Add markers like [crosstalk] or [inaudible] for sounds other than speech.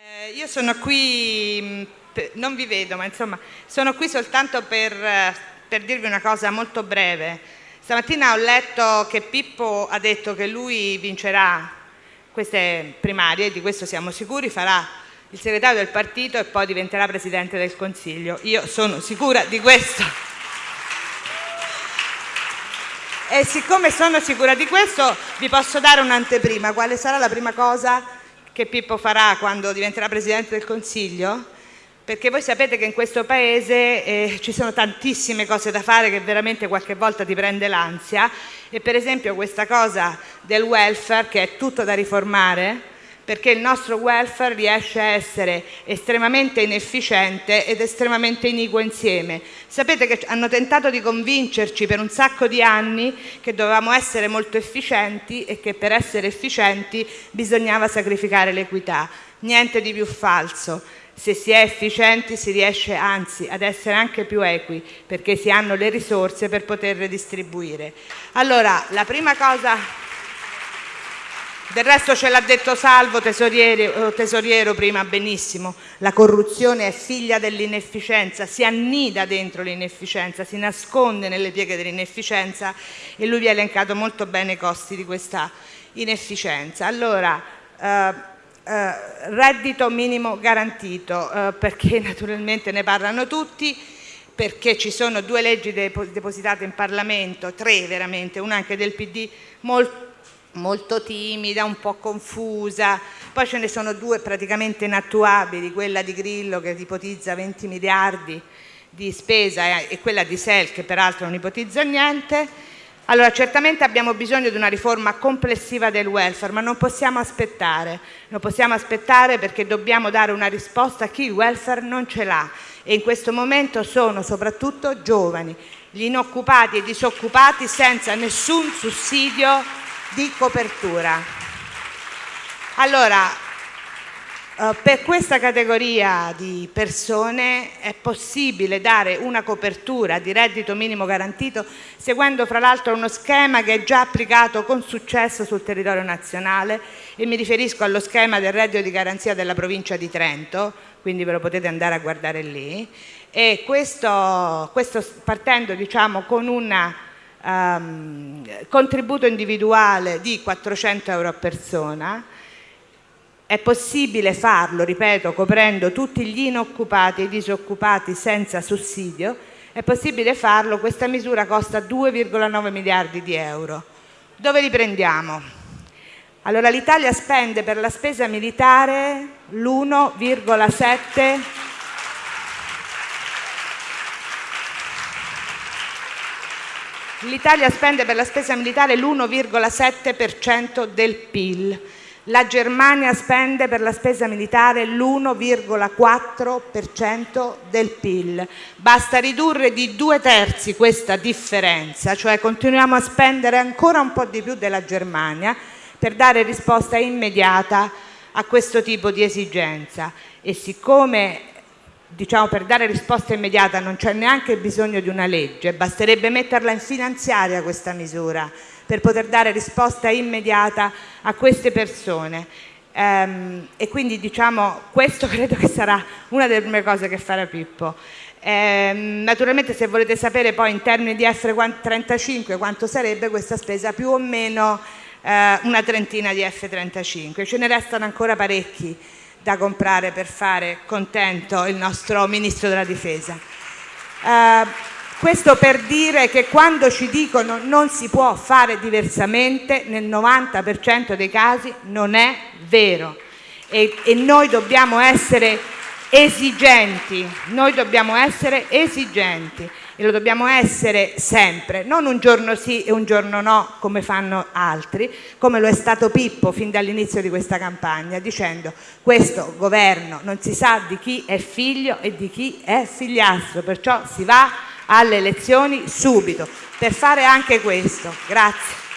Eh, io sono qui, non vi vedo, ma insomma, sono qui soltanto per, per dirvi una cosa molto breve. Stamattina ho letto che Pippo ha detto che lui vincerà queste primarie, di questo siamo sicuri, farà il segretario del partito e poi diventerà Presidente del Consiglio. Io sono sicura di questo. E siccome sono sicura di questo vi posso dare un'anteprima. Quale sarà la prima cosa che Pippo farà quando diventerà Presidente del Consiglio? Perché voi sapete che in questo Paese eh, ci sono tantissime cose da fare che veramente qualche volta ti prende l'ansia e per esempio questa cosa del welfare che è tutto da riformare perché il nostro welfare riesce a essere estremamente inefficiente ed estremamente iniquo insieme. Sapete che hanno tentato di convincerci per un sacco di anni che dovevamo essere molto efficienti e che per essere efficienti bisognava sacrificare l'equità. Niente di più falso. Se si è efficienti si riesce anzi ad essere anche più equi perché si hanno le risorse per poterle distribuire. Allora, la prima cosa del resto ce l'ha detto Salvo tesoriere, tesoriero prima benissimo, la corruzione è figlia dell'inefficienza, si annida dentro l'inefficienza, si nasconde nelle pieghe dell'inefficienza e lui vi ha elencato molto bene i costi di questa inefficienza. Allora, eh, eh, reddito minimo garantito, eh, perché [laughs] naturalmente ne parlano tutti, perché ci sono due leggi depositate in Parlamento, tre veramente, una anche del PD, molto molto timida, un po' confusa, poi ce ne sono due praticamente inattuabili, quella di Grillo che ipotizza 20 miliardi di spesa e quella di Sel che peraltro non ipotizza niente. Allora certamente abbiamo bisogno di una riforma complessiva del welfare, ma non possiamo aspettare, non possiamo aspettare perché dobbiamo dare una risposta a chi il welfare non ce l'ha. E in questo momento sono soprattutto giovani, gli inoccupati e disoccupati senza nessun sussidio di copertura. Allora, eh, per questa categoria di persone è possibile dare una copertura di reddito minimo garantito seguendo fra l'altro uno schema che è già applicato con successo sul territorio nazionale e mi riferisco allo schema del reddito di garanzia della provincia di Trento, quindi ve lo potete andare a guardare lì, e questo, questo partendo diciamo, con una um, contributo individuale di 400 euro a persona, è possibile farlo, ripeto, coprendo tutti gli inoccupati e i disoccupati senza sussidio, è possibile farlo, questa misura costa 2,9 miliardi di euro. Dove li prendiamo? Allora l'Italia spende per la spesa militare l'1,7 L'Italia spende per la spesa militare l'1,7% del PIL. La Germania spende per la spesa militare l'1,4% del PIL. Basta ridurre di due terzi questa differenza, cioè continuiamo a spendere ancora un po' di più della Germania per dare risposta immediata a questo tipo di esigenza. E siccome diciamo, per dare risposta immediata non c'è neanche bisogno di una legge, basterebbe metterla in finanziaria questa misura per poter dare risposta immediata a queste persone. Ehm, e quindi diciamo, questo [laughs] credo che sarà una delle prime cose che farà Pippo. Ehm, naturalmente se volete sapere poi in termini di F35 quanto sarebbe questa spesa, più o meno eh, una trentina di F35, ce ne restano ancora parecchi da comprare per fare contento il nostro Ministro della Difesa. Eh, questo per dire che quando ci dicono non si può fare diversamente, nel 90% dei casi non è vero e, e noi dobbiamo essere esigenti, noi dobbiamo essere esigenti e lo dobbiamo essere sempre, non un giorno sì e un giorno no come fanno altri, come lo è stato Pippo fin dall'inizio di questa campagna, dicendo questo governo non si sa di chi è figlio e di chi è figliastro, perciò si va alle elezioni subito per fare anche questo. Grazie.